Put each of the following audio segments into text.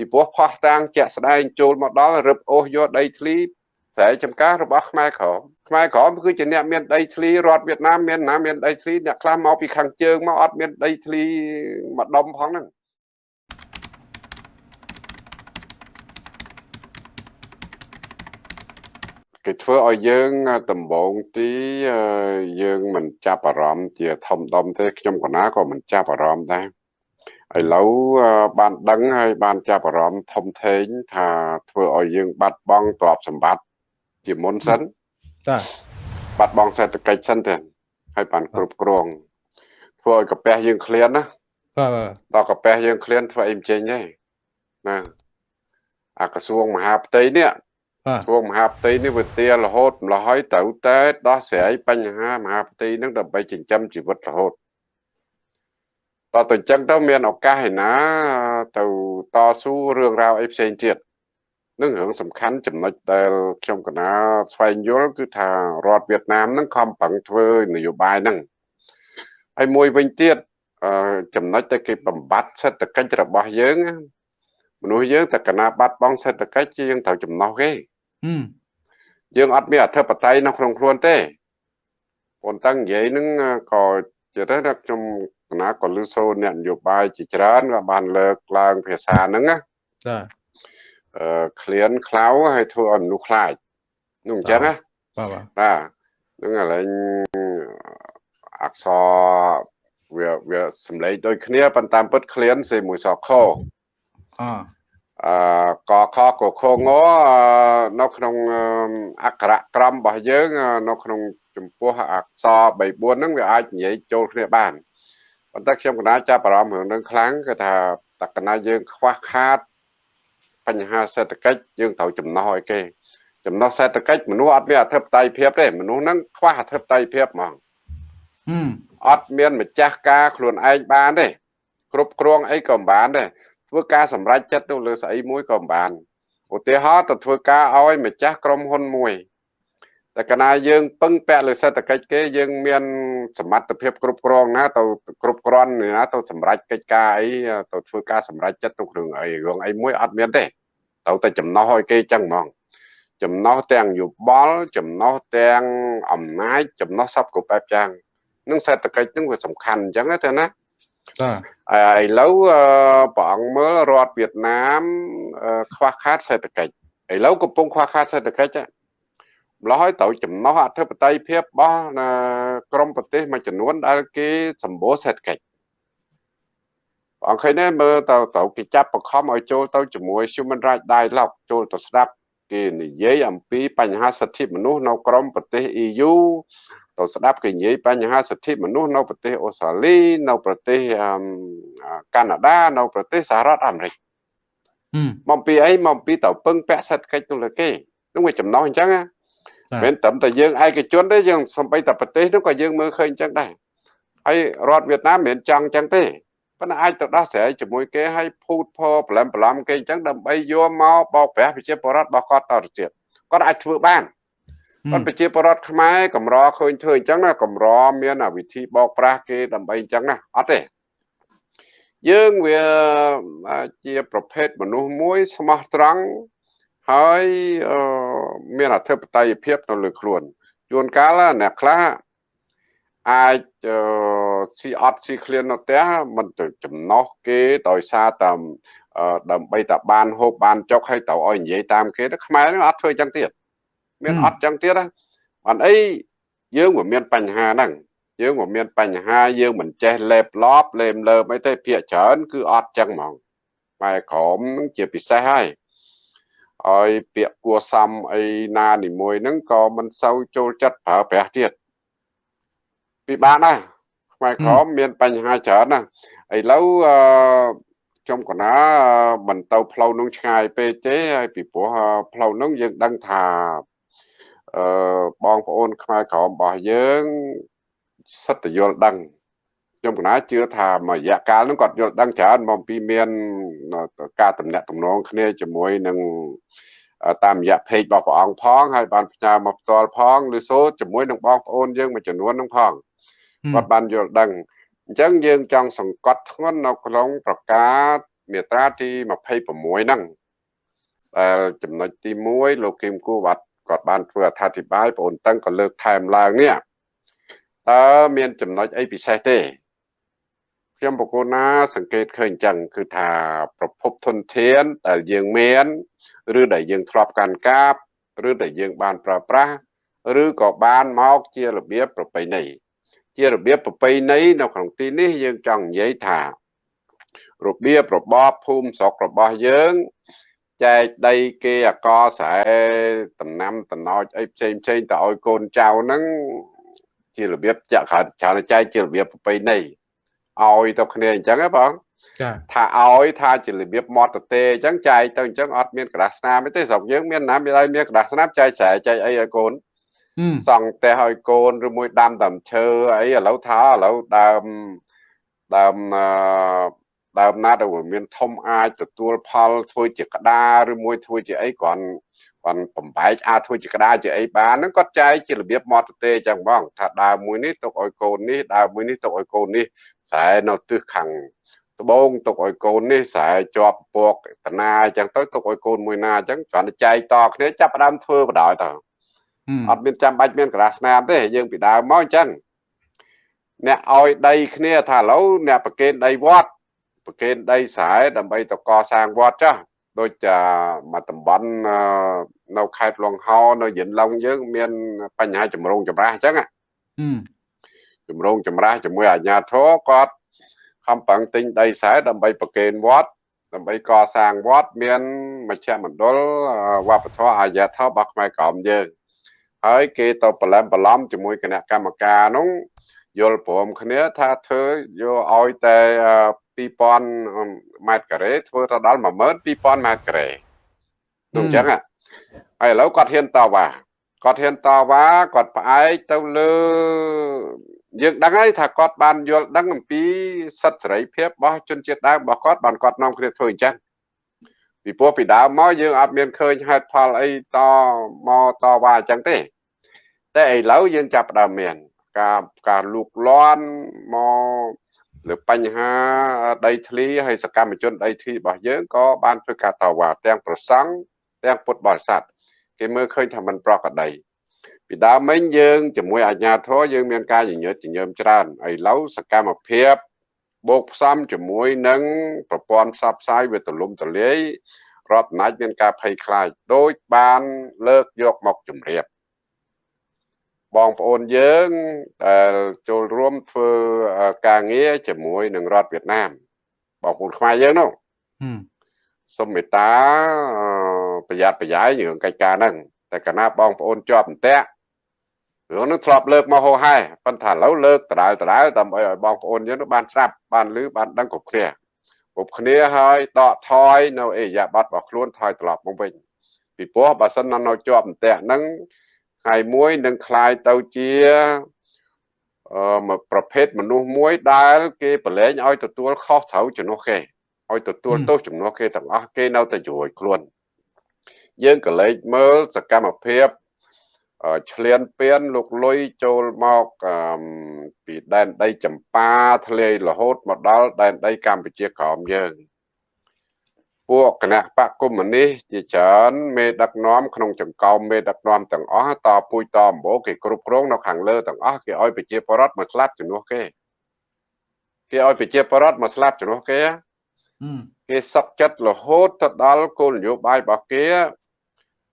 ពីព្រោះផោះតាំងជាក់ស្ដែងចូលមកដល់រឹបអូសយកដីធ្លីស្រែចម្ការរបស់ខ្មែរក្រមខ្មែរក្រមគឺជាអ្នកមានដីធ្លីរដ្ឋវៀតណាមមានណាមានដីធ្លីអ្នកខ្លះមកពីខាងជើងមកអត់មានដីធ្លីមួយដុំផងហ្នឹងគេធ្វើឲ្យយើងដំបងទីយើងមិនចាប់អារម្មណ៍ជាធំដុំទេខ្ញុំកណាក៏មិនចាប់អារម្មណ៍ដែរ ឥឡូវបានដឹងហើយបានចាប់អារម្មណ៍ធំធេងថាធ្វើឲ្យយើងបាត់បង់ទ្រព្យសម្បត្តិជាមុនសិនចាបាត់បង់សេដ្ឋកិច្ចសិនទៅហើយបានគ្រប់គ្រងធ្វើឲ្យកាពះយើងឃ្លានណាបាទដល់កាពះយើងឃ្លានធ្វើអីមិនចេញទេណាអាក្រសួងមហាផ្ទៃនេះបាទព្រោះមហាផ្ទៃនេះវាទារហូតម្ល៉េះហើយត្រូវតែដោះស្រាយបញ្ហាមហាផ្ទៃនឹងដើម្បីចិញ្ចឹមជីវិតរហូត តើទៅអញ្ចឹងទៅមានឱកាសឯណាទៅតស៊ូរឿងរ៉ាវអីផ្សេងទៀតនឹងរឿងសំខាន់ចំណុចដែលខ្ញុំកណាស្វែងយល់គឺថារដ្ឋវៀតណាមនឹងខំប្រឹងធ្វើនយោបាយហ្នឹងហើយមួយវិញទៀតចំណុចដែលគេបំបត្តិសេដ្ឋកិច្ចរបស់យើងមនុស្សយើងតែកណាបាត់បង់សេដ្ឋកិច្ចជាយើងត្រូវចំណោះគេយើងអត់មានអធិបតេយ្យនៅក្នុងខ្លួនទេប៉ុន្តែនិយាយនឹងក៏ជាទៅថាខ្ញុំគ ណៈក៏លឺសូនអ្នកនយោបាយជាច្រើនក៏បានលើកឡើងភាសាហ្នឹងណាចាអឺក្លៀនខ្លៅហើយធ្វើឲ្យមនុស្សខ្លាចនោះអញ្ចឹងណាបាទបាទហ្នឹងឥឡូវអក្សរវាវាសំឡេងដូចគ្នាប៉ុន្តែពិតក្លៀនសេមួយសខអអឺកខកខងនៅក្នុងអក្ខរក្រមរបស់យើង នៅក្នុងចំពោះអក្សរ3 4ហ្នឹងវាអាចនិយាយចូលគ្នាបាន ប៉ុន្តែខ្ញុំកណាចាប់អារម្មណ៍រឿងនឹងខ្លាំងគឺថាតកណាយើងខ្វះខាតបញ្ហាសេដ្ឋកិច្ចយើងត្រូវចំណោះឲ្យគេចំណោះសេដ្ឋកិច្ចមនុស្សអត់មានអធិបតេយ្យភាពទេមនុស្សហ្នឹងខ្វះអធិបតេយ្យភាពហ្មងអត់មានម្ចាស់ការខ្លួនឯងបានទេគ្រប់គ្រងអីក៏មិនបានដែរធ្វើការសម្រេចចិត្តទៅលើស្អីមួយក៏មិនបានឧទាហរណ៍ទៅធ្វើការឲ្យម្ចាស់ក្រុមហ៊ុនមួយ តែកាលណាយើងពឹងពាក់លើសេដ្ឋកិច្ចគេយើងមានសមត្ថភាពគ្រប់គ្រងណាទៅគ្រប់គ្រាន់ណាទៅសម្រេចកិច្ចការអីទៅធ្វើការសម្រេចចិត្តទៅគ្រឿងអីរឿងអីមួយអត់មានទេទៅតែចំណោះឲ្យគេចឹងហ្មងចំណោះទាំងយោបល់ចំណោះទាំងអំណាចចំណោះសពគ្រប់បែបយ៉ាងនឹងសេដ្ឋកិច្ចនឹងវាសំខាន់អញ្ចឹងទេណាបាទឥឡូវព្រះអង្គមើលរដ្ឋវៀតណាមខ្វះខាតសេដ្ឋកិច្ចឥឡូវកំពុងខ្វះខាតសេដ្ឋកិច្ច ម្លោះហើយត្រូវចំណោះអធិបតេយ្យភាពរបស់ក្រមប្រទេសមួយចំនួនដែលគេសម្បូរសេដ្ឋកិច្ចអង្គឃើញទេមើលទៅទៅគេចាប់បង្ខំឲ្យចូលទៅជាមួយ Human Rights Dialogue ចូលទៅស្ដាប់គេនិយាយអំពីបញ្ហាសិទ្ធិមនុស្សនៅក្រមប្រទេស EU ទៅស្ដាប់គេនិយាយបញ្ហាសិទ្ធិមនុស្សនៅប្រទេសអូស្ត្រាលីនៅប្រទេសកាណាដានៅប្រទេសសហរដ្ឋអាមេរិកមកពីអីមកពីទៅពឹងពាក់សេដ្ឋកិច្ចទៅលើគេនឹងវាចំណោះអញ្ចឹងណា មិនត្រឹមតែយើងឯកជនទេយើងសំបីតែប្រទេសនោះក៏យើងមើលឃើញអញ្ចឹងដែរហើយរដ្ឋវៀតណាមមិនចង់អញ្ចឹងទេប៉ុន្តែអាចទៅដោះស្រាយជាមួយគេឲ្យភូតផប្រឡំប្រឡំគេអញ្ចឹងដើម្បីយកមកបោកប្រាស់ប្រជាពលរដ្ឋរបស់គាត់តទៅទៀតគាត់អាចធ្វើបានគាត់ប្រជាពលរដ្ឋខ្មែរកម្រឃើញធ្វើអញ្ចឹងណាកម្រមានវិធីបោកប្រាស់គេដើម្បីអញ្ចឹងណាអត់ទេយើងវាជាប្រភេទមនុស្សមួយស្មោះត្រង់ ហើយមានអធិបតេយ្យភាពនៅលើខ្លួនជួនកាលអ្នកខ្លះអាចស៊ីអត់ស៊ីឃ្លាននៅផ្ទះមិនទៅចំណោះគេដោយសារតែដើម្បីតែបានហូបបានចុកហើយទៅឲ្យនិយាយតាមគេខ្មែរនឹងអត់ធ្វើអញ្ចឹងទៀតមានអត់ចឹងទៀតណាអត់អីយើងមិនមានបញ្ហាហ្នឹងយើងមិនមានបញ្ហាយើងមិនចេះលេបឡប់លេមលើអីទេភាកច្រើនគឺអត់ចឹងហ្មងបែក្រមនឹងជាពិសេសហើយ ឲ្យពាក្យគួសមអីណានីមួយហ្នឹងក៏មិនសូវចូលចិត្តប្រើប្រាស់ទៀតពិបាកណាស់ខ្មែរក្រមមានបញ្ហាច្រើនណាស់ឥឡូវអឺខ្ញុំកណាមិនទៅផ្លូវនោះឆ្ងាយពេកទេហើយពីព្រោះផ្លូវនោះយើងដឹងថាអឺបងប្អូនខ្មែរក្រមរបស់យើងសិតតយល់ដឹង ខ្ញុំកណាជឿថាមួយរយៈកាលនោះគាត់យល់ដឹងច្រើនមកពីមានការតំណាក់តំណងគ្នាជាមួយនឹងតាមរយៈ page របស់ព្រះអង្គផងហើយបានផ្ញើមកផ្ទាល់ផងឬសូជាមួយនឹងបងប្អូនយើងមួយចំនួននឹងផងគាត់បានយល់ដឹងអញ្ចឹងយើងចង់សង្កត់ធ្ងន់នៅក្នុងប្រកាសមាត្រាទី26ហ្នឹងដែលចំណុចទី1លោកគឹមគូបាត់គាត់បានធ្វើអត្ថាធិប្បាយបងអូនតឹងក៏លើកថែមឡើងនេះតើមានចំណុចអីពិសេសទេ ខ្ញុំបកគោណា សង្កេតឃើញអញ្ចឹងគឺថាប្រភពធនធានដែលយើងមានឬដែលយើងធ្លាប់កាន់កាបឬដែលយើងបានប្រើប្រាស់ឬក៏បានមកជារបៀបប្រពៃណីជារបៀបប្រពៃណីនៅក្នុងទីនេះយើងចង់និយាយថា របៀបរបបភូមិស្រុករបស់យើងចែកដីគេអកស្រែតំណាំតំណោចអីផ្សេងផ្សេងទៅឲ្យកូនចៅហ្នឹងជារបៀបចាក់ច្រើនចែកជារបៀបប្រពៃណី ឲ្យទៅគ្នាអញ្ចឹងហ៎បងចាថាឲ្យថាជារបៀបមាត់ទៅទេអញ្ចឹងចែកទៅអញ្ចឹងអត់មានក្រដាសស្នាមទេស្រុកយើងមានណាមានឲ្យមានក្រដាសស្នាមចែកស្រែចែកអីឲ្យកូនសង់ផ្ទះឲ្យកូនឬមួយដាំដើមឈើអីឥឡូវថាឥឡូវដើមដើមអឺដើមណាដែលមានធំអាចទទួលផលធ្វើជាក្តារឬមួយធ្វើជាអីគ្រាន់គាត់បំបែកអាចធ្វើជាក្តារជាអីបានហ្នឹងគាត់ចែកជារបៀបមកទេអញ្ចឹងបងថាដើមមួយនេះទុកឲ្យកូននេះដើមមួយនេះទុកឲ្យកូននេះ ខ្សែនៅទិសខាងត្បូងទុកឲ្យកូននេះខ្សែជាប់ពកតណាអញ្ចឹងទៅទុកឲ្យកូនមួយណាអញ្ចឹងគ្រាន់តែចែកតគ្នាចាប់ដើមធ្វើបដ ாய் ទៅអត់មានចាំបាច់មានក្រាស់ស្នាមទេយើងពីដើមមកអញ្ចឹងអ្នកឲ្យដីគ្នាថាឥឡូវអ្នកប្រកេនដីវត្តប្រកេនដីស្រែដើម្បីទៅកសាងវត្តចាស់ដូចមកតំបន់នៅខេត្តលង្ហោនៅយិនឡុងយើងមានបញ្ហាចម្រូងចម្រាសអញ្ចឹង ចម្រូងចម្រាសជាមួយអាជ្ញាធរគាត់ខំប្រឹងទិញដីស្រែដើម្បីប្រកេនវត្តដើម្បីកសាងវត្តមានមជ្ឈមណ្ឌលវប្បធម៌អាយាធម៌របស់ខ្មែរក្រមយើងហើយគេទៅប្រឡំប្រឡំជាមួយគណៈកម្មការនោះយល់ព្រមគ្នាថាធ្វើយកឲ្យតែ2000ម៉ែត្រការ៉េធ្វើទៅដល់12000ម៉ែត្រការ៉េនោះអញ្ចឹងហើយឥឡូវគាត់ហ៊ានតវ៉ាគាត់ហ៊ានតវ៉ាគាត់ផ្អែកទៅលើ យើងដឹងហើយថាគាត់បានយល់ដឹងអំពីសិទ្ធិសេរីភាពរបស់ជនជាតិដើមរបស់គាត់បានគាត់នាំគ្នាធ្វើអញ្ចឹងពីព្រោះពីដើមមកយើងអត់មានឃើញហេតុផលអីតមកតវ៉ាអញ្ចឹងទេតែឥឡូវយើងចាប់ផ្ដើមមាន ការការលូកលាន់មកលើបញ្ហាដីធ្លីហើយសកម្មជនដីធ្លីរបស់យើងក៏បានធ្វើការតវ៉ាទាំងប្រសង់ទាំងពុទ្ធបរិស័ទគេមើលឃើញថាมันប្រក្រតី ពីដើមមិញយើងជាមួយអាជ្ញាធរយើងមានការញញើតញញើមច្រើនឥឡូវសកម្មភាពបូកផ្សំជាមួយនឹងប្រព័ន្ធផ្សព្វផ្សាយវាទលំទលាយរដ្ឋអំណាចមានការភ័យខ្លាចដោយបានលើកយកមកជម្រាបបងប្អូនយើងដែលចូលរួមធ្វើការងារជាមួយនឹងរដ្ឋវៀតណាមបងប្អូនខ្មែរយើងនោះសូមមេត្តាប្រយ័ត្នប្រយែងរឿងកិច្ចការហ្នឹងតែកាលណាបងប្អូនជាប់អន្ទាក់ រឿងនោះធ្លាប់លើកមកហោហែប៉ុន្តែឥឡូវលើកដដែលដដែលដើម្បីឲ្យបងប្អូនយើងបានស្ដាប់បានឮបានដឹងគ្រប់គ្នាគ្រប់គ្នាហើយដកថយនៅអេយ៉ាប័តរបស់ខ្លួនថយត្រឡប់មកវិញពីព្រោះបើសិននៅជាប់អន្ទាក់ហ្នឹងថ្ងៃមួយនឹងคลายទៅជាអឺប្រភេទមនុស្សមួយដែលគេប្រឡែងឲ្យទទួលខុសត្រូវជំនួសគេឲ្យទទួលទោសជំនួសគេទាំងអស់គេនៅតែជួយខ្លួនយើងក៏លេចមើលសកម្មភាព ឆ្លៀនពៀនលោកលុយចូលមកពីដែនដីចម្ប៉ាធ្លាយរហូតមកដល់ដែនដីកម្ពុជាក្រោមយើងពួកគណៈបកកុម្មុយនីសជាច្រើនមេដឹកនាំក្នុងចង្កោមមេដឹកនាំទាំងអស់តពួយតអម្បូគេគ្រប់គ្រងនៅខាងលើទាំងអស់គេឲ្យប្រជាពលរដ្ឋមកស្លាប់ជំនួសគេគេឲ្យប្រជាពលរដ្ឋមកស្លាប់ជំនួសគេគេសឹកចិត្តរហូតទៅដល់គោលនយោបាយរបស់គេ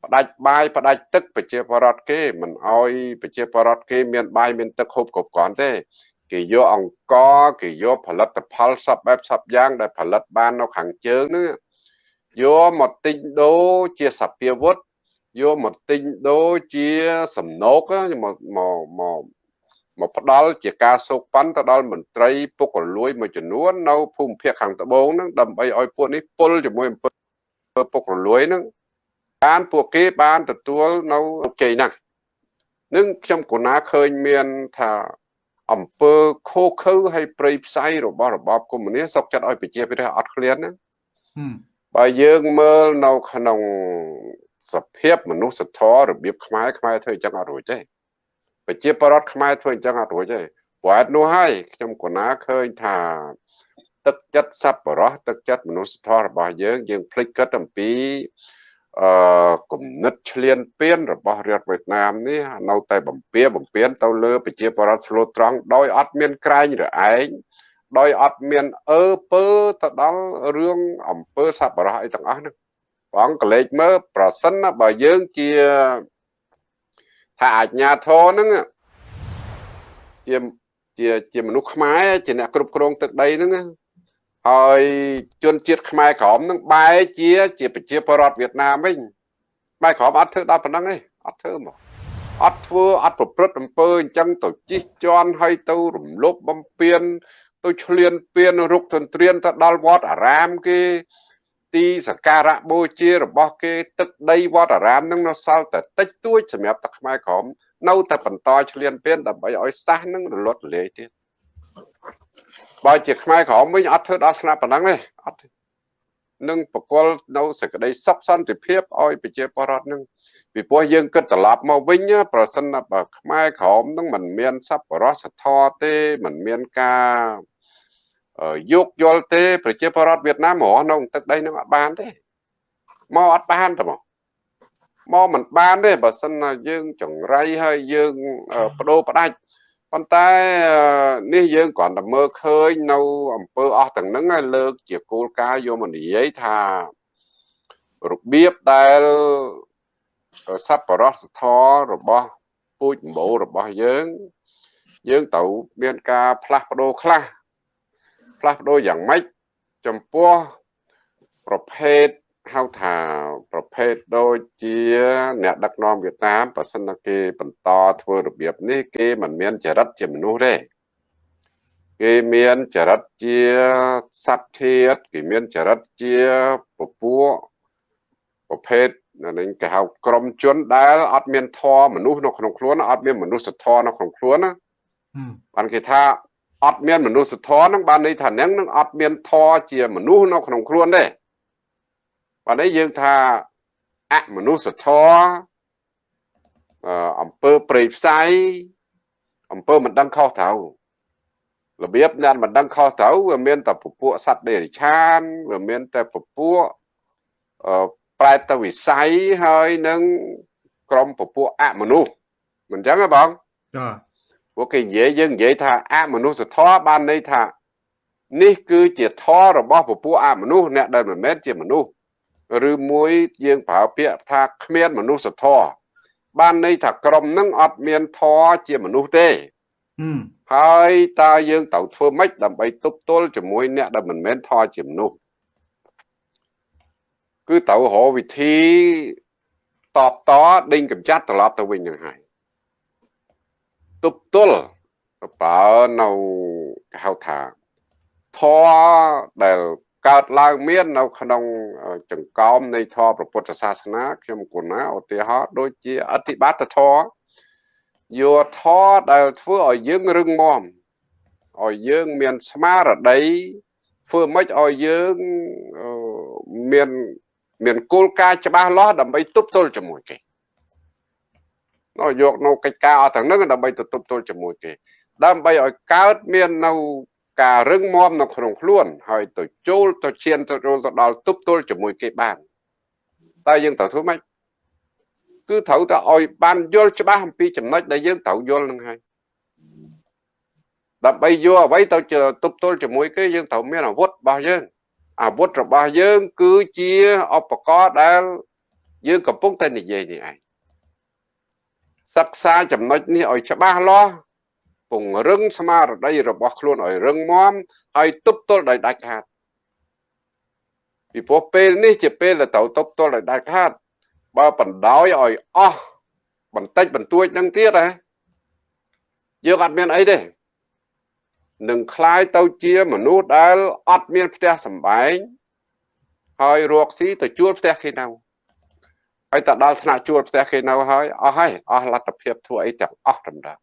ផ្ដាច់បាយផ្ដាច់ទឹកប្រជាពលរដ្ឋគេមិនអោយប្រជាពលរដ្ឋគេមានបាយមានទឹកហូបគ្រប់គ្រាន់ទេគេយកអង្គគេយកផលិតផលសពបែបសពយ៉ាង ដែលផលិតបាននៅខាងជើងហ្នឹងយកមកទិញដូរជាសភាវុធយកមកទិញដូរជាសំណូកមកមកមកមកផ្ដាល់ជាការសោកប៉ាន់ទៅដល់មន្ត្រីពុករលួយមួយចំនួននៅភូមិភាគខាងត្បូងហ្នឹងដើម្បីឲ្យពួកនេះពុលជាមួយអំពើពុករលួយហ្នឹង បានពួកគេបានទទួលនៅជ័យណាស់នឹងខ្ញុំកណាឃើញមានថាអង្គើខូខើហើយប្រៃផ្សៃរបស់របបកុម្មុយនីសសុកចិត្តឲ្យប្រជាពលរដ្ឋអត់ឃ្លានណាបើយើងមើលនៅក្នុងសភាពមនុស្សធម៌របៀបខ្មែរខ្មែរធ្វើអញ្ចឹងអត់រួចទេប្រជាពលរដ្ឋខ្មែរធ្វើអញ្ចឹងអត់រួចទេព្រោះអត់នោះហើយខ្ញុំកណាឃើញថាទឹកចិត្តសប្បុរសទឹកចិត្តមនុស្សធម៌របស់យើងយើងភ្លេចគិតអំពី អឺគំនិតឆ្លៀនពៀនរបស់រដ្ឋវៀតណាមនេះនៅតែបំពៀបំពៀនទៅលើប្រជាពលរដ្ឋស្លូតត្រង់ដោយអត់មានក្រែងរឯងដោយអត់មានអើពើទៅដល់រឿងអំពើសប្បុរសអីទាំងអស់ហ្នឹងបងកលេចមើលប្រសិនណាបើយើងជាថាអាជ្ញាធរហ្នឹងជាជាជាមនុស្សខ្មែរជាអ្នកគ្រប់គ្រងទឹកដីហ្នឹង ហើយជនជាតិខ្មែរក្រមនឹងបែរជា ជាប្រជាពលរដ្ឋវៀតណាមវិញបែរក្រមអត់ធ្វើដល់ប៉ុណ្ណឹងទេអត់ធ្វើមកអត់ធ្វើអត់ប្រព្រឹត្តអំពើអញ្ចឹងទៅជីកជន់ហើយទៅរំលោភបំពាន ទៅឆ្លៀនពៀនរុកទន្ទ្រានទៅដល់វត្តអារាមគេ ទីសក្ការៈបូជារបស់គេ ទឹកដីវត្តអារាមនឹងនៅសល់តែតិចតួចសម្រាប់ទឹកខ្មែរក្រមនៅតែបន្តឆ្លៀនពៀនដើម្បីឲ្យសាសនឹងរលត់រលាយទៀត បើជាខ្មែរក្រមវិញអត់ធ្វើដល់ស្នាប៉ុណ្ណឹងទេអត់នឹងបកលនៅសេចក្តីសុខសន្តិភាពឲ្យប្រជាពលរដ្ឋនឹងពីព្រោះយើងគិតត្រឡប់មកវិញប្រសិនបើខ្មែរក្រមនឹងមិនមានសប្បុរសធម៌ទេមិនមានការយកយល់ទេ ប្រជាពលរដ្ឋវៀតណាមរស់នៅទឹកដីនឹងអត់បានទេមកអត់បានទេមកមកមិនបានទេបើសិនណាយើងចង្រៃហើយយើងបដូរផ្ដាច់ ប៉ុន្តែនេះយើងគ្រាន់តែមើលឃើញនៅអង្គើអស់ទាំងហ្នឹងហើយលើកជាគោលការណ៍យកមកនិយាយថារបៀបដែលសប្បុរសធម៌របស់ពូជម្បូររបស់យើង យើងត្រូវមានការផ្លាស់ប្ដូរខ្លះផ្លាស់ប្ដូរយ៉ាងម៉េចចំពោះប្រភេទ ហៅថាប្រភេទដូចជា អ្នកដឹកនាំវៀតណាមបើសិនណាគេបន្តធ្វើរបៀបនេះគេមិនមានចរិតជាមនុស្សទេគេមានចរិតជាសត្វធាតគេមានចរិតជាពពួកប្រភេទនឹងគេហៅក្រុមជនដែលអត់មានធម៌មនុស្សនៅក្នុងខ្លួនអត់មានមនុស្សធម៌នៅក្នុងខ្លួនណាបានគេថាអត់មានមនុស្សធម៌នឹងបានន័យថានឹងនឹងអត់មានធម៌ជាមនុស្សនៅក្នុងខ្លួនទេ បាទនេះយើងថាអមនុស្សធម៌អំពើព្រៃផ្សៃអំពើមិនដឹងខុសត្រូវរបៀបអ្នកមិនដឹងខុសត្រូវវាមានតែពពួកសត្វដេរិឆានវាមានតែពពួកប្រែតវិស័យហើយនឹងក្រុមពពួកអមនុស្សមិនអញ្ចឹងទេបងចាពួកគេនិយាយយើងនិយាយថាអមនុស្សធម៌បានន័យថា នេះគឺជាធម៌របស់ពពួកអមនុស្សអ្នកដែលមិនមែនជាមនុស្ស ឬមួយយើងប្រើពាក្យថាគ្មានមនុស្សធម៌បានន័យថាក្រុមនឹងអត់មានធម៌ជាមនុស្សទេហើយតើយើងត្រូវធ្វើម៉េចដើម្បីទប់ទល់ជាមួយអ្នកដែលមិនមែនធម៌ជាមនុស្សគឺត្រូវរកវិធីតបតដេញកម្ចាត់ត្រឡប់ទៅវិញនឹងហើយទប់ទល់ប្រើនៅគេហៅថាធម៌ដែល កើតឡើងមាននៅក្នុងចង្កោមនៃធម៌ព្រះពុទ្ធសាសនាខ្ញុំគណាឧទាហរណ៍ដូចជាអធិបតធម៌យកធម៌ដែលធ្វើឲ្យយើងរឹងមាំឲ្យយើងមានស្មារតីធ្វើម៉េចឲ្យយើងមានមានគោលការណ៍ច្បាស់លាស់ដើម្បីទប់ទល់ជាមួយគេនោះយកនៅកិច្ចការអស់ទាំងហ្នឹងដើម្បីទៅទប់ទល់ជាមួយគេដើម្បីឲ្យកើតមាននៅ ការរឹងមាំនៅក្នុងខ្លួន ហើយទៅចូលទៅឈានទៅចូលទៅដល់ទប់ទល់ជាមួយគេបានតែយើងត្រូវធ្វើម៉េចគឺត្រូវតែឲ្យបានយល់ច្បាស់អំពីចំណុចដែលយើងត្រូវយល់នឹងហើយដើម្បីយកអ្វីទៅទប់ទល់ជាមួយគេយើងត្រូវមានអាវុធរបស់យើងអាវុធរបស់យើងគឺជាឧបករណ៍ដែលយើងកំពុងតែនិយាយនេះឯងសិក្សាចំណុចនេះឲ្យច្បាស់លាស់ ពង្រឹងស្មារតីរបស់ខ្លួនឲ្យរឹងមាំហើយទប់ទល់ដោយដាច់ខាតពីព្រោះពេលនេះជាពេលដែលត្រូវទប់ទល់ដោយដាច់ខាតបើបណ្ដោយឲ្យអស់បន្តិចបន្តួចនឹងទៀតហ៎យើងអត់មានអីទេនឹងคล้ายទៅជាមនុស្សដែលអត់មានផ្ទះសម្បែងហើយរកស៊ីទៅជួលផ្ទះគេនៅហើយទៅដល់ថ្នាក់ជួលផ្ទះគេនៅហើយអស់ហើយអស់លទ្ធភាពធ្វើអីទាំងអស់តម្រូវ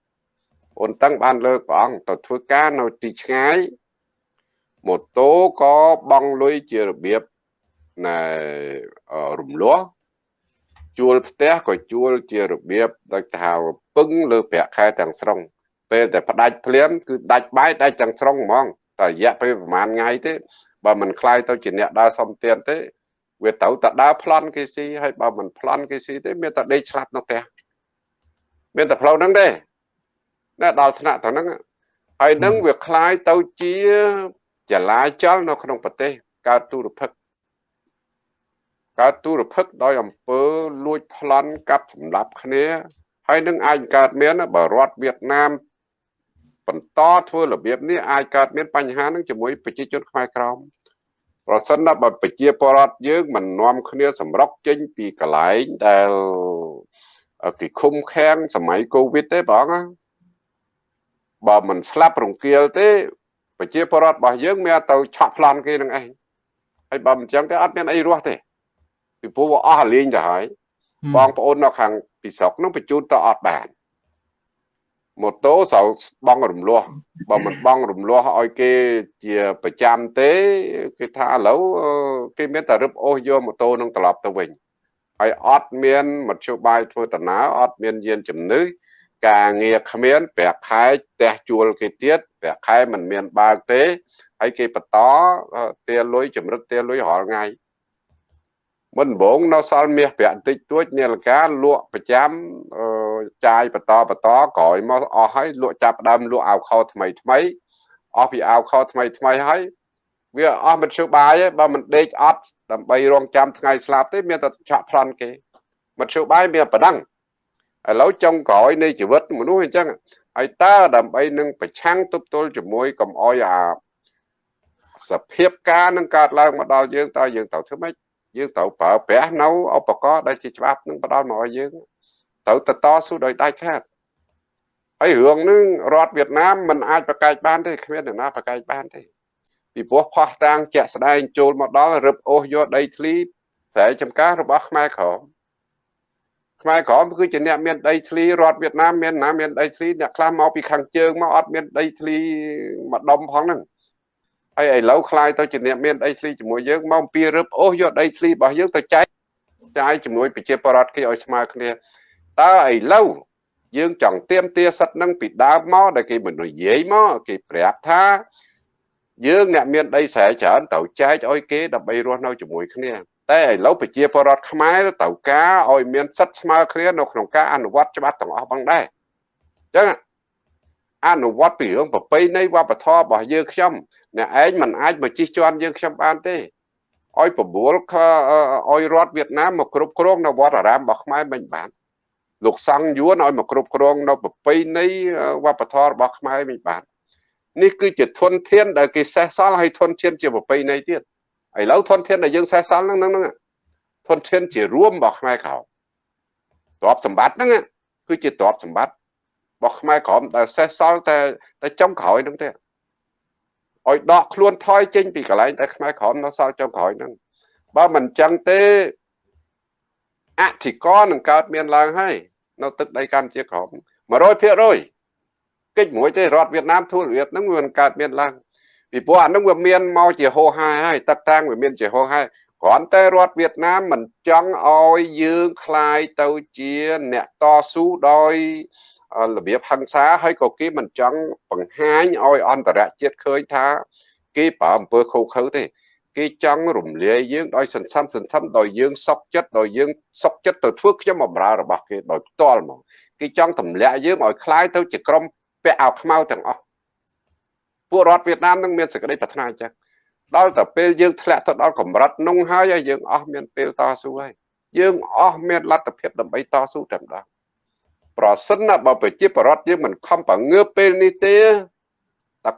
អូនតឹងបានលើកព្រះអង្គទៅធ្វើការនៅទីឆ្ងាយម៉ូតូក៏បង់លុយជារបៀបណែរំលោះជួលផ្ទះក៏ជួលជារបៀបដូចថាពឹងលើប្រាក់ខែទាំងស្រុងពេលតែផ្ដាច់ភ្លាមគឺដាច់បាយដាច់ទាំងស្រុងហ្មងតែរយៈពេលប្រហែលថ្ងៃទេបើមិនខ្លាយទៅជាអ្នកដើរសំទៀនទេវាទៅតែដើរប្លន់គេស៊ីហើយបើមិនប្លន់គេស៊ីទេមានតែដេកស្លាប់នៅផ្ទះមានតែផ្លូវហ្នឹងទេណា ដល់ថ្នាក់ទៅហ្នឹងហើយនឹងវាคล้ายទៅជាចលាចលនៅក្នុងប្រទេសកើតទូរភិក្សកើតទូរភិក្សដោយអំពើលួចប្លន់កាប់សម្លាប់គ្នាហើយនឹងអាចកើតមានបើរដ្ឋវៀតណាមបន្តធ្វើរបៀបនេះអាចកើតមានបញ្ហានឹងជាមួយប្រជាជនខ្មែរក្រមប្រសិនណាបើប្រជាពលរដ្ឋយើងមិននាំគ្នាសម្រុកចេញពីកន្លែងដែលគេឃុំឃាំងសម័យកូវីដទេបង បើមិនស្លាប់រង្គាលទេប្រជាពលរដ្ឋរបស់យើងមានទៅឆក់ប្លន់គេនឹងឯងហើយបើមិនចឹងទេអត់មានអីរស់ទេពីព្រោះអស់លេងទៅហើយបងប្អូននៅខាងពីស្រុកនោះបញ្ជូនទៅអត់បានម៉ូតូស្រូវបងរំលោះបើមិនបងរំលោះឲ្យគេជាប្រចាំទេគេថាឥឡូវគេមានតែរឹបអូសយកម៉ូតូនឹងត្រឡប់ទៅវិញហើយអត់មានមធ្យោបាយធ្វើដំណើរអត់មានយានជំនឿ ការងារគ្មានប្រាក់ខែផ្ទះជួលគេទៀតប្រាក់ខែមិនមានបើកទេហើយគេបន្តទាលុយចម្រិតទាលុយរាល់ថ្ងៃមិនដំបងនៅសល់មាសប្រាក់តិចតួចនាឡិកាលក់ប្រចាំចាយបន្តបន្តក្រោយមកអស់ហើយលក់ចាប់ដើមលក់អាវខោថ្មីថ្មីអស់ពីអាវខោថ្មីថ្មីហើយវាអស់មិនជឿបាយទេបើមិនដេកអត់ដើម្បីរងចាំថ្ងៃស្លាប់ទេមានតែឆក់ប្លន់គេមិនជឿបាយមានប៉ុណ្ណឹង ឥឡូវចុងក្រោយនៃជីវិតមនុស្សអញ្ចឹងហើយតើដើម្បីនឹងប្រឆាំងទប់ទល់ជាមួយកំអយអាសភាពការនឹងកើតឡើងមកដល់យើងតើយើងត្រូវធ្វើម៉េចយើងត្រូវប្រើប្រាស់នៅឧបករណ៍ដែលជាច្បាប់នឹងផ្ដល់មកឲ្យយើងត្រូវតតស៊ូដោយដៃខាតហើយរឿងនឹងរដ្ឋវៀតណាមមិនអាចប្រកែកបានទេគ្មានអ្នកណាប្រកែកបានទេពីព្រោះផោះតាំងជាក់ស្ដែងចូលមកដល់រឹបអូសយកដីធ្លីស្រែចម្ការរបស់ខ្មែរក្រម ខ្មែរក្រមគឺជាអ្នកមានដីធ្លីរដ្ឋវៀតណាមមានណាមានដីធ្លីអ្នកខ្លះមកពីខាងជើងមកអត់មានដីធ្លីមួយដុំផងហ្នឹងហើយឥឡូវខ្លាយទៅជាអ្នកមានដីធ្លីជាមួយយើងមកអំពីរឹបអូសយកដីធ្លីរបស់យើងទៅចែកចាយជាមួយប្រជាពលរដ្ឋគេឲ្យស្មើគ្នាតើឥឡូវយើងចង់ទៀមទាសិទ្ធនឹងពីដើមមកដែលគេមិននិយាយមកគេប្រាប់ថាយើងអ្នកមានដីស្រែច្រើនត្រូវចែកឲ្យគេដើម្បីរស់នៅជាមួយគ្នា តែឥឡូវប្រជាពលរដ្ឋខ្មែរត្រូវការឲ្យមានសិទ្ធិស្មើគ្នានៅក្នុងការអនុវត្តច្បាប់ទាំងអស់ផងដែរអញ្ចឹងអនុវត្តពីរឿងប្រពៃណីវប្បធម៌របស់យើងខ្ញុំអ្នកឯងមិនអាចមកជិះជាន់យើងខ្ញុំបានទេឲ្យប្រមូលឲ្យរដ្ឋវៀតណាមមកគ្រប់គ្រងនៅវត្តអារាមរបស់ខ្មែរមិនបានលោកសង្ឃយួនឲ្យមកគ្រប់គ្រងនៅប្រពៃណីវប្បធម៌របស់ខ្មែរមិនបាននេះគឺជាធនធានដែលគេសេះសល់ហើយធនធានជាប្រពៃណីទៀត ឥឡូវធនធានដែលយើងសេះសល់ហ្នឹងហ្នឹងធនធានជារួមរបស់ខ្មែរក្រោមទ្រព្យសម្បត្តិហ្នឹងគឺជាទ្រព្យសម្បត្តិរបស់ខ្មែរក្រោមដែលសេះសល់តែតែចុងក្រោយហ្នឹងទេឲ្យដកខ្លួនថយចេញពីកន្លែងតែខ្មែរក្រោមនៅសល់ចុងក្រោយហ្នឹងបើមិនចឹងទេអធិករនឹងកើតមានឡើងហើយនៅទឹកដីកម្ពុជាក្រោម100%កិច្ចមួយទេរដ្ឋវៀតណាមធូរវៀតហ្នឹងវាមិនកើតមានឡើង ពីព្រោះអានឹងវាមានមកជាហោហាហើយទឹកតាំងវាមានជាហោហាគ្រាន់តែរដ្ឋវៀតណាមមិនចង់ឲ្យយើងคลายទៅជាអ្នកតស៊ូដោយរបៀបហិង្សាហើយក៏គេមិនចង់បង្ហាញឲ្យអន្តរជាតិឃើញថាគេប្រើអំពើខុសខើទេគេចង់រំលាយយើងដោយសន្សំសន្សំដោយយើងសុកចិត្តដោយយើងសុកចិត្តទៅធ្វើខ្ញុំបម្រើរបស់គេដោយផ្ទាល់មកគេចង់ទម្លាក់យើងឲ្យคล้ายទៅជាក្រុមពាក់អាវខ្មៅទាំងអស់ ពួករដ្ឋវៀតណាមនឹងមានសេចក្តីប្រាថ្នាអញ្ចឹងដល់តែពេលយើងធ្លាក់ទៅដល់កម្រិតនោះហើយយើងអស់មានពេលតស៊ូហើយយើងអស់មានលទ្ធភាពដើម្បីតស៊ូតែម្ដងប្រសិនណាបើប្រជាប្រដ្ឋយើងមិនខំបង្ងើពេលនេះទេតែ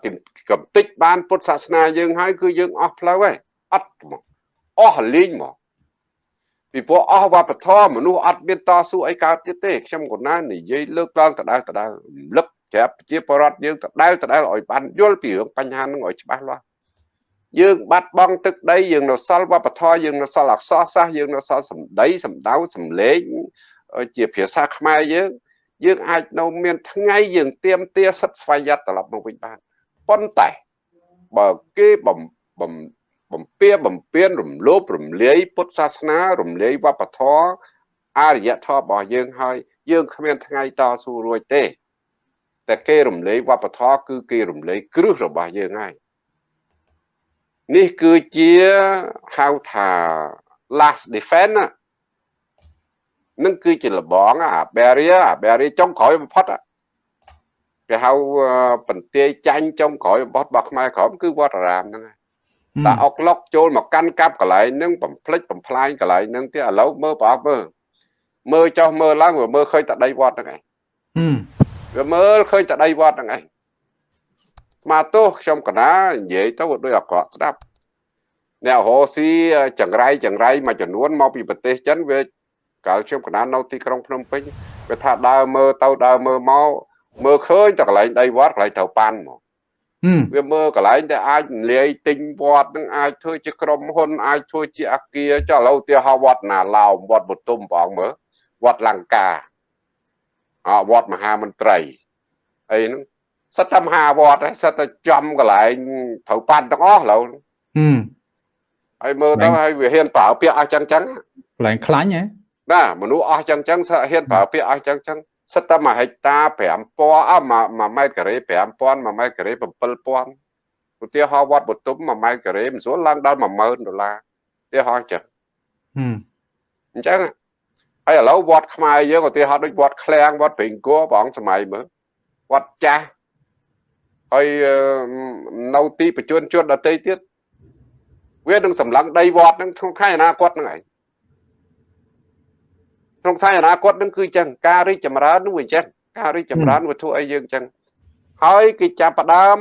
កំតិចបានពុទ្ធសាសនាយើងហើយគឺយើងអស់ផ្លូវហើយអត់មកអស់លីងមកពីព្រោះអស់វប្បធម៌មនុស្សអត់មានតស៊ូអីកើតទៀតទេខ្ញុំកូនណានិយាយលើកឡើងដដែលដដែលរំលឹក ប្រាប់ប្រជាពលរដ្ឋយើងដដែលដដែលឲ្យបានយល់ពីរឿងបញ្ហានឹងឲ្យច្បាស់លាស់យើងបាត់បង់ទឹកដីយើងនៅសល់វប្បធម៌យើងនៅសល់អក្សរសាស្ត្រយើងនៅសល់សម្ដីសម្ដៅសម្លេងជាភាសាខ្មែរយើងយើងអាចនៅមានថ្ងៃយើងទៀមទាសិទ្ធស្វ័យយ័តត្រឡប់មកវិញបានប៉ុន្តែបើគេបំបំបំពៀបំពៀនរំលោភរំលាយពុទ្ធសាសនារំលាយវប្បធម៌អរិយធម៌របស់យើងហើយយើងគ្មានថ្ងៃតស៊ូរួចទេ តែគេរំលែកវប្បធម៌គឺគេរំលែកគ្រឹះរបស់យើងហើយនេះគឺជាហៅថា last defense ណានឹងគឺជាលបងអា barrier អា barrier ចុងក្រោយបំផុតគេហៅបន្ទាយចាញ់ចុងក្រោយបំផុតរបស់ខ្មែរក្រមគឺវត្តអារាមហ្នឹងហើយតែអុកឡុកចូលមកកាន់កាប់កន្លែងហ្នឹងបំភ្លេចបំផ្លាញកន្លែងហ្នឹងទៀតឥឡូវមើលប្រអប់មើលមើលចោះមើលឡើងមើលឃើញតែដីវត្តហ្នឹងឯង វាមើលឃើញតែដីវត្តហ្នឹងឯងស្មាទោសខ្ញុំកណានិយាយទៅដូចអក្រក់ស្ដាប់អ្នករស់ស៊ីចង្រៃចង្រៃមួយចំនួនមកពីប្រទេសចិនវាកាលខ្ញុំកណានៅទីក្រុងភ្នំពេញវាថាដើរមើលទៅដើរមើលមកមើលឃើញតែកន្លែងដីវត្តកន្លែងត្រូវប៉ាន់មកវាមើលកន្លែងដែលអាចលាយទិញវត្តនឹងអាចធ្វើជាក្រុមហ៊ុនអាចធ្វើជាអាគារចុះឥឡូវទីហៅវត្តណាឡោមវត្តបទុមបងមើលវត្តលង្កា អវត្តមហាមន្ត្រីអីហ្នឹងសិតតែមហាវត្តសិតតែចំកន្លែងត្រូវប៉ាន់ទាំងអស់ឥឡូវហើយមើលទៅហើយវាហ៊ានប្រើពាក្យអស់ចឹងចឹងកន្លែងខ្លាញ់ហ៎ណាមនុស្សអស់ចឹងចឹងហ៊ានប្រើពាក្យអស់ចឹងចឹងសិតតែ1ហិកតា5000អ1ម៉ែត្រការ៉េ5000 1ម៉ែត្រការ៉េ7000ឧទាហរណ៍វត្តបទុម1ម៉ែត្រការ៉េមិនស្រួលឡើងដល់10000ដុល្លារឧទាហរណ៍ចឹងអញ្ចឹង ហើយឥឡូវវត្តខ្មែរយើងឧទាហរណ៍ដូចវត្តឃ្លាំងវត្តព្រេងគួរព្រះអង្គសម័យមើលវត្តចាស់ហើយនៅទីប្រជជនជនដតីទៀតវានឹងសម្លឹងដីវត្តនឹងក្នុងខែអនាគតហ្នឹងឯងក្នុងថ្ងៃអនាគតនឹងគឺអញ្ចឹងការរីកចម្រើននោះអញ្ចឹងការរីកចម្រើនវត្ថុអីយើងអញ្ចឹងហើយគេចាប់ផ្ដើម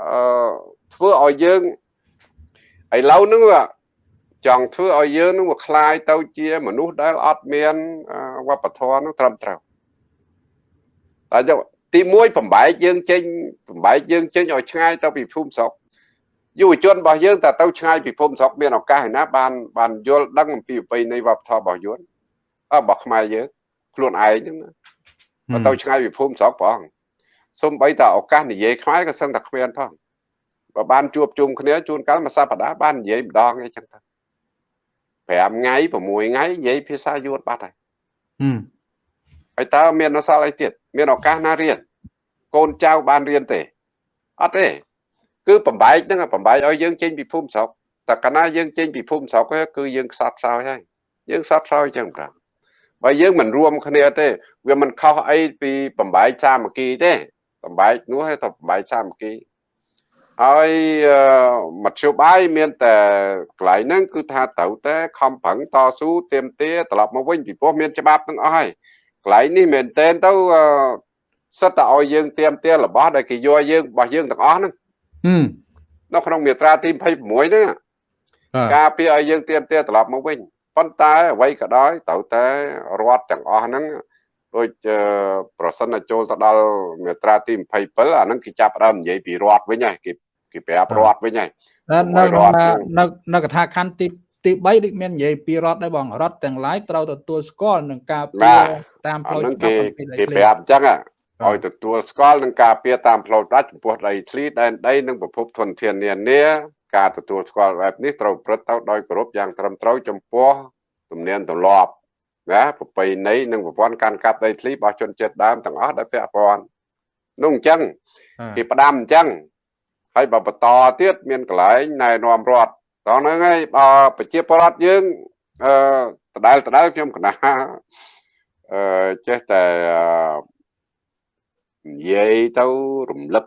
អឺធ្វើឲ្យយើងឥឡូវហ្នឹង ចង់ធ្វើឲ្យយើងនឹងមកคลายទៅជាមនុស្សដែលអត់មានវប្បធម៌នឹងត្រឹមត្រូវតែចុះទី1បំបែកយើងចេញបំបែកយើងចេញឲ្យឆ្ងាយទៅពីភូមិស្រុកយុវជនរបស់យើងតើទៅឆ្ងាយពីភូមិស្រុកមានឱកាសឯណាបានបានយល់ដឹងអំពីប្រពៃណីវប្បធម៌របស់យួនរបស់ខ្មែរយើងខ្លួនឯងហ្នឹងណាបើទៅឆ្ងាយពីភូមិស្រុកព្រះអង្គសូម្បីតែឱកាសនិយាយខ្មែរក៏សឹងតែគ្មានផងបើបានជួបជុំគ្នាជួនកាលមួយសប្តាហ៍បាននិយាយម្ដងអីចឹងទៅ 5ថ្ងៃ6ថ្ងៃនិយាយភាសាយួនបាត់ហើយហើយតើមានអសល់អីទៀតមានឱកាសណារៀនកូនចៅបានរៀនទេអត់ទេគឺបំបែកហ្នឹងបំបែកឲ្យយើងចេញពីភូមិស្រុកតែកាលណាយើងចេញពីភូមិស្រុកគឺយើងខ្សត់ខ្សោយហើយយើងខ្សត់ខ្សោយចឹងប្រាំបើយើងមិនរួមគ្នាទេវាមិនខុសអីពីបំបែកសាមគ្គីទេបំបែកនោះឲ្យទៅបំបែកសាមគ្គី ហើយមធ្យោបាយមានតែកន្លែងហ្នឹងគឺថាត្រូវតែខំប្រឹងតស៊ូទៀមទាត្រឡប់មកវិញពីព្រោះមានច្បាប់ទាំងអស់ហើយកន្លែងនេះមែនតែនទៅសិតតែឲ្យយើងទៀមទារបស់ដែលគេយកយើងរបស់យើងទាំងអស់ហ្នឹងនៅក្នុងមាត្រាទី26ហ្នឹងការពារឲ្យយើងទៀមទាត្រឡប់មកវិញប៉ុន្តែអ្វីក៏ដោយត្រូវតែរដ្ឋទាំងអស់ហ្នឹង ដូចប្រសិនចូលទៅដល់មាត្រាទី27អាហ្នឹងគេចាប់ដើមនិយាយពីរដ្ឋវិញហើយគេគេប្រាប់រដ្ឋវិញហើយនៅនៅនៅកថាខណ្ឌទីទី3ដូចមាននិយាយពីរដ្ឋដែរបងរដ្ឋទាំងឡាយត្រូវទទួលស្គាល់នឹងការពារតាមផ្លូវច្បាប់គេប្រាប់អញ្ចឹងឲ្យទទួលស្គាល់នឹងការពារតាមផ្លូវដាច់ចំពោះដីធ្លីដែនដីនិងប្រភពធនធាននានាការទទួលស្គាល់បែបនេះត្រូវប្រព្រឹត្តទៅដោយគោរពយ៉ាងត្រឹមត្រូវចំពោះទំនៀមទម្លាប់ ណាប្រពៃណីនិងប្រព័ន្ធការកាប់ដីធ្លីរបស់ជនជាតិដើមទាំងអស់ដែលពាក់ព័ន្ធនោះអញ្ចឹងគេផ្ដាំអញ្ចឹងហើយបើបន្តទៀតមានកន្លែងណែនាំរដ្ឋតោះហ្នឹងហើយបើប្រជាពលរដ្ឋយើងអឺដដែលដដែលខ្ញុំកណាអឺចេះតែនិយាយទៅរំលឹក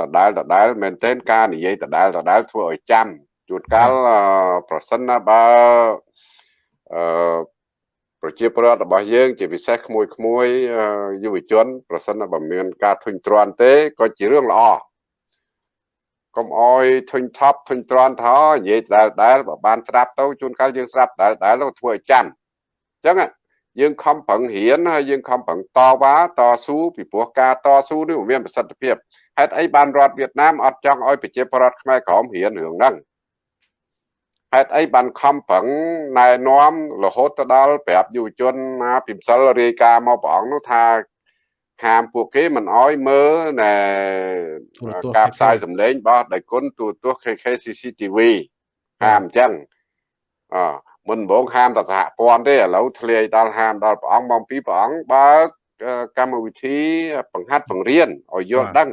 ដដែលដដែលមែនទែនការនិយាយដដែលដដែលធ្វើឲ្យចាំជួនកាលប្រសិនណាបើអឺ ប្រជាពលរដ្ឋរបស់យើងជាពិសេសក្មួយក្មួយយុវជន ប្រសិនបើមានការធុញទ្រាន់ទេក៏ជារឿងល្អកុំអោយធុញថប់ធុញទ្រាន់ថោនិយាយដែលដែលបើបានស្ដាប់ទៅជួនកាលយើងស្ដាប់ដែលដែលទៅធ្វើឲ្យចាំអញ្ចឹងយើងខំប្រឹងរៀនហើយយើងខំប្រឹងតវ៉ាតស៊ូពីព្រោះការតស៊ូនេះមានប្រសិទ្ធភាពហេតុអីបានរដ្ឋវៀតណាមអត់ចង់ឲ្យប្រជាពលរដ្ឋខ្មែរក្រមរៀនរឿងហ្នឹង ហេតុអីបានខំប្រឹងណែនាំរហូតទៅដល់ប្រាប់យុវជនណាពីម្សិលរាយការណ៍មកព្រះអង្គនោះថាហាមពួកគេមិនអោយមើលណែការផ្សាយសម្លេងរបស់ដៃគុណទូទស្សន៍ KK CCTV ហាមអញ្ចឹងអមុនបងហាមតែសហព័ន្ធទេឥឡូវធ្លាយដល់ហាមដល់ព្រះអង្គមកពីព្រះអង្គបើកកម្មវិធីបង្ហាត់បង្រៀនឲ្យយល់ដឹង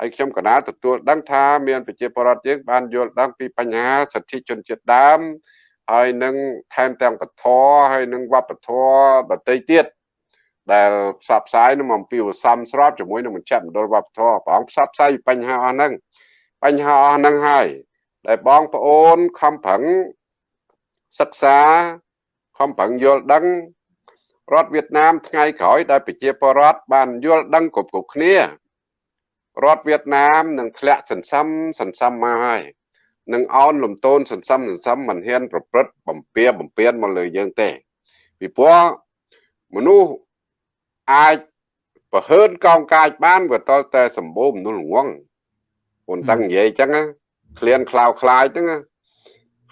ហើយខ្ញុំកណាទទួលដឹងថាមានប្រជាពលរដ្ឋយើងបានយល់ដឹងពីបញ្ហាសិទ្ធិជនជាតិដើមហើយនឹងថែមទាំងពធហើយនឹងវប្បធម៌ដទៃទៀតដែលផ្សព្វផ្សាយនឹងអំពីវសំស្របជាមួយនឹងមជ្ឈមណ្ឌលវប្បធម៌ព្រះអង្គផ្សព្វផ្សាយបញ្ហាអស់ហ្នឹងបញ្ហាអស់ហ្នឹងហើយដែលបងប្អូនខំប្រឹងសិក្សាខំប្រឹងយល់ដឹងរដ្ឋវៀតណាមថ្ងៃក្រោយដែលប្រជាពលរដ្ឋបានយល់ដឹងគ្រប់គ្រប់គ្នា រដ្ឋវៀតណាមនឹងធ្លាក់សន្សំសន្សំមកហើយនឹងអោនលំទោនសន្សំសន្សំមិនហ៊ាន ប្រព្រឹត្តបំពៀបំពៀនមកលើយើងទេពីព្រោះមនុស្សអាចប្រហើនកោងកាចបានវាតលតែសម្បូរមនុស្សល្ងងអូនតាំងនិយាយអញ្ចឹងក្លៀនខ្លោខ្លាយហ្នឹង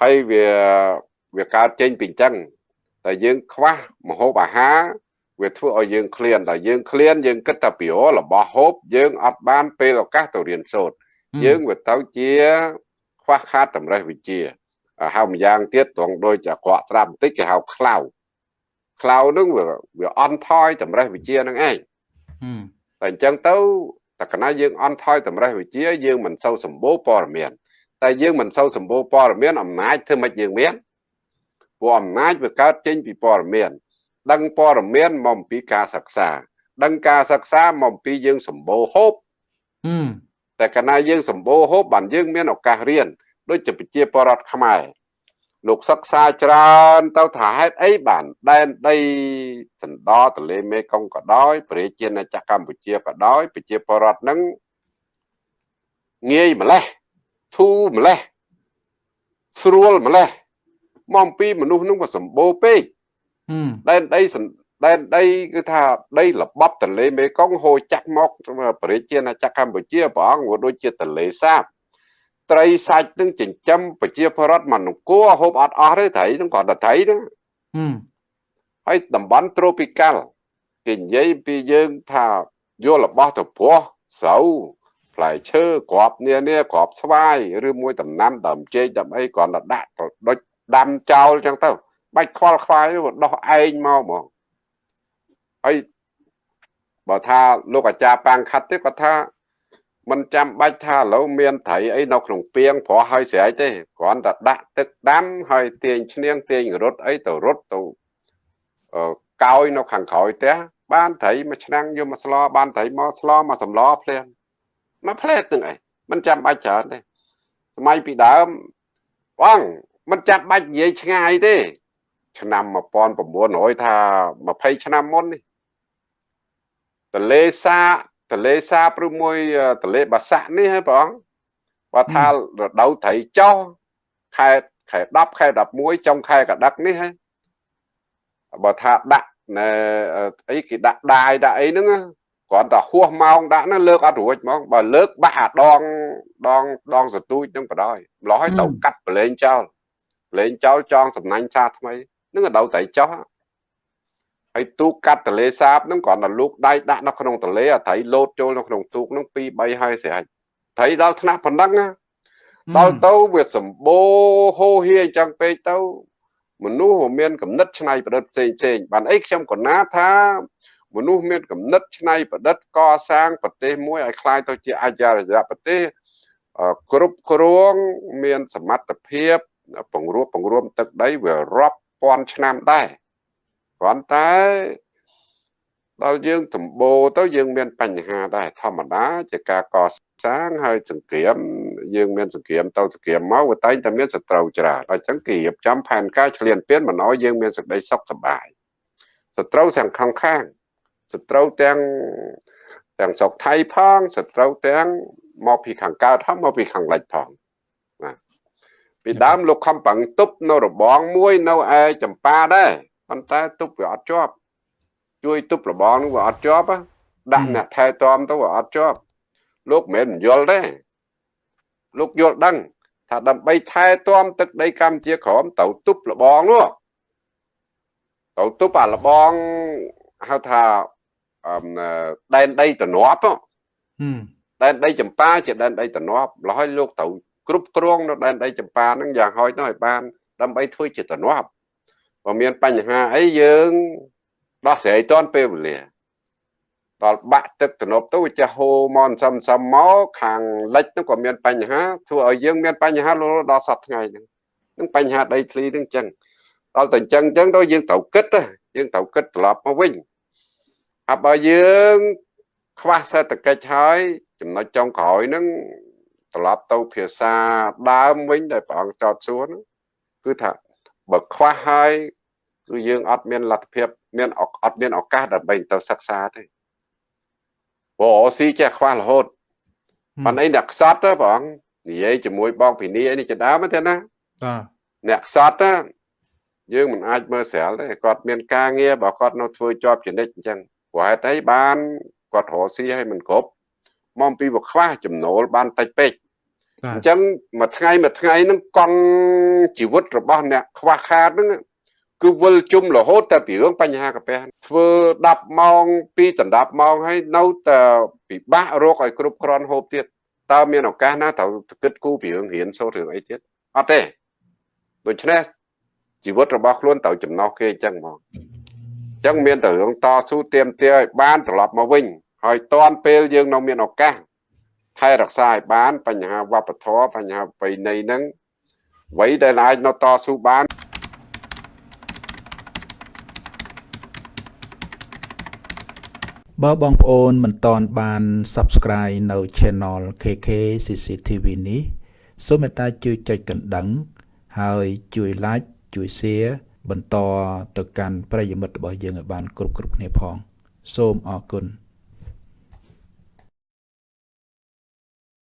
ហើយវាវាកើតចេញពីអញ្ចឹងតែយើងខ្វះមហូបអាហារ វាធ្វើឲ្យយើងឃ្លានតែយើងឃ្លានយើងគិតតែពីរបស់ហូបយើងអត់បានពេលឱកាសទៅរៀនសូត្រយើងវាទៅជាខ្វះខាតតម្រេះវិជ្ជាហៅម្យ៉ាងទៀតត្រង់ដូចអាក្រក់ស្រាប់បន្តិចគេហៅខ្លៅខ្លៅនឹងវាវាអន់ថយតម្រេះវិជ្ជានឹងឯងតែអញ្ចឹងទៅតែកណាយើងអន់ថយតម្រេះវិជ្ជាយើងមិនសូវសម្បូរព័ត៌មានតែយើងមិនសូវសម្បូរព័ត៌មានអំណាចធ្វើម៉េចយើងមានព្រោះអំណាចវាកើតចេញពីព័ត៌មាន ដឹងព័ត៌មានមកអំពីការសិក្សា ដឹងការសិក្សាមកអំពីយើងសម្បូរហូបតែកាលណាយើងសម្បូរហូបបានយើងមានឱកាសរៀនដូចជាប្រជាពលរដ្ឋខ្មែរលោកសិក្សាច្រើនទៅថាហេតុអីបានដែនដីសណ្ដោទលេមេគង្គក៏ដោយប្រជាណាចក្រកម្ពុជាក៏ដោយប្រជាពលរដ្ឋនឹងងាយម្លេះធូរម្លេះស្រួលម្លេះមកអំពីមនុស្សនឹងក៏សម្បូរពេក ដែនដីដែនដីគឺថាដីល្បប់ទន្លេមេគង្គហូរចាក់មកប្រជាណាចក្រកម្ពុជាព្រះអង្គក៏ដូចជាទន្លេសាបត្រីសាច់នឹងចិញ្ចឹមប្រជាពលរដ្ឋមិនគួរហូបអត់អស់ទេត្រីនឹងគាត់តែត្រីហ្នឹងហើយតំបន់ត្រូពីកាល់គេនិយាយពីយើងថាយករបស់ទៅព្រោះស្រូវផ្លែឈើក្របនានាក្របស្វាយឬមួយដំណាំដើមចេកដើមអីគ្រាន់តែដាក់ទៅដូចដាំចោលចឹងទៅ បាច់ខ្វល់ខ្វាយដោះឯងមកហ្មងហើយបើថាលោកអាចារ្យប៉ាងខាត់ទេគាត់ថាមិនចាំបាច់ថាឥឡូវមានត្រីអីនៅក្នុងពាងព្រោះហើយស្រែកទេគ្រាន់តែដាក់ទឹកដាំហើយទាញឈ្នៀងទាញរត់អីទៅរត់ទៅកោយនៅខាងក្រោយផ្ទះបានត្រីមួយឆ្នាំងយកមកស្លបានត្រីមកស្លមកសម្លភ្លាមមកផ្លែទាំងអីមិនចាំបាច់ច្រើនទេសម័យពីដើមបងមិនចាំបាច់និយាយឆ្ងាយទេ ឆ្នាំ1900ថា20ឆ្នាំមុននេះតលេសាតលេសាបឬមួយតលេបាសាក់នេះហ៎បងបើថារដូវត្រីចោះខែខែ10ខែ11ចុងខែកដឹកនេះហ៎បើថាដាក់អីគេដាក់ដាយដាក់អីហ្នឹងគ្រាន់តែហួសម៉ោងដាក់ហ្នឹងលើកអត់រួចហ្មងបើលើកបាក់អាដងដងដងសទូចហ្នឹងបដ ாய் ម្លោះឲ្យទៅកាត់ប្រឡែងចោលប្រឡែងចោលចងសំណាញ់សាថ្មី នឹងដៅតែចោះហើយទូកកាត់ទលេសាបហ្នឹងគ្រាន់តែលូកដៃដាក់នៅក្នុងទលេអាត្រីលោតចូលនៅក្នុងទូកហ្នឹង2 3ហើយស្រេចត្រីដល់ថ្នាក់ប៉ុណ្ណឹងណាដល់ទៅវាសម្បូរហូរហៀអញ្ចឹងពេកទៅមនុស្សមានកំណត់ឆ្នៃប្រឌិតផ្សេងផ្សេងបានអីខ្ញុំក៏ណាថាមនុស្សមានកំណត់ឆ្នៃប្រឌិតកសាងប្រទេសមួយឲ្យคล้ายទៅជាអាចារ្យប្រទេសគ្រប់គ្រងមានសមត្ថភាពពង្រួបពង្រួមទឹកដីវារាប់ ពាន់ឆ្នាំដែរគ្រាន់តែដល់យើងសម្បូរទៅយើងមានបញ្ហាដែរធម្មតាជាការកសាងហើយសង្គ្រាមយើងមានសង្គ្រាមទៅសង្គ្រាមមកវាតែងតែមានសត្រូវច្រើនអញ្ចឹងគេរៀបចំផែនការឈ្លានពានមិនឲ្យយើងមានសេចក្តីសុខសប្បាយសត្រូវទាំងខាងខាងសត្រូវទាំងទាំងស្រុកថៃផងសត្រូវទាំងមកពីខាងកើតហើយមកពីខាងលិចផងណា ពីដើមលោកខំប្រឹងទប់នៅរបងមួយនៅឯចម្ប៉ាដែរប៉ុន្តែទប់វាអត់ជាប់ ជួយទប់របងនឹងវាអត់ជាប់ដាក់អ្នកថែទាំទៅវាអត់ជាប់លោកមិនមែនយល់ទេលោកយល់ដឹងថាដើម្បីថែទាំទឹកដីកម្ពុជាក្រមទៅទប់របងនោះទៅទប់អារបងហៅថាដែនដីតំណប់ដែនដីចម្ប៉ាជាដែនដីតំណប់លហើយលោកទៅ គ្រប់គ្រងនៅដែនដីចម្ប៉ាហ្នឹងយ៉ាងហោចនោះឲ្យបាន ដើម្បីធ្វើជាតំណប់បើមានបញ្ហាអីយើងដោះស្រាយទាន់ពេលវេលាដល់បាក់ទឹកទំនប់ទៅវាចេះហូរមកសំសំមកខាងលិចនោះក៏មានបញ្ហាធ្វើឲ្យយើងមានបញ្ហាដល់សប្តាហ៍ថ្ងៃហ្នឹងនឹងបញ្ហាដីធ្លីហ្នឹងចឹងដល់តែអញ្ចឹងអញ្ចឹងទៅយើងត្រូវគិតយើងត្រូវគិតត្រឡប់មកវិញហើយបើយើងខ្វះសេដ្ឋកិច្ចហើយចំណុចចុងក្រោយហ្នឹង ត្រឡប់ទៅភាសាដើមវិញដែលព្រះអង្គចោទសួរហ្នឹងគឺថាបើខ្វះហើយគឺយើងអត់មានលទ្ធភាពមានអត់មានឱកាសដើម្បីទៅសិក្សាទេព្រោះស៊ីចេះខ្វះរហូតប៉ុន្តែអ្នកខ្សត់ព្រះអង្គនិយាយជាមួយបងពីនេះនេះជាដើមទេណាបាទអ្នកខ្សត់ណាយើងមិនអាចមើលស្រាលទេគាត់មានការងារបើគាត់នៅធ្វើជាប់ចនិចអញ្ចឹងព្រោះហេតុអីបានគាត់រកស៊ីឲ្យមិនគ្រប់មកពីវាខ្វះចំណូលបានតិចពេក អញ្ចឹងមួយថ្ងៃមួយថ្ងៃហ្នឹងកង់ជីវិតរបស់អ្នកខ្វះខាតហ្នឹងគឺវិលជុំរហូតតែពីរឿងបញ្ហាកាពះធ្វើ10ម៉ោងពីដណ្ដប់ម៉ោងហើយនៅតែពិបាករកឲ្យគ្រប់គ្រាន់ហូបទៀតតើមានឱកាសណាត្រូវគិតគូរពីរឿងរៀនសូត្ររឿងអីទៀតអត់ទេដូច្នេះជីវិតរបស់ខ្លួនត្រូវចំណោះគេអញ្ចឹងហ្មងអញ្ចឹងមានតែរឿងតស៊ូទៀមទាឲ្យបានត្រឡប់មកវិញហើយតាន់ពេលយើងនៅមានឱកាស ថែរក្សាឲ្យបាន បញ្ហាវប្បធម៌បញ្ហាប្រពៃណីហ្នឹងអ្វីដែលអាចនៅតស៊ូបានបើបងប្អូនមិនតន់បាន Subscribe នៅ Channel KK CCTV នេះសូមមេត្តាជួយចុចកណ្ដឹង ហើយជួយ Like ជួយ Share បន្តទៅកាន់ប្រិយមិត្តរបស់យើងឲ្យបាន គ្រប់គ្រប់គ្នាផង សូមអរគុណ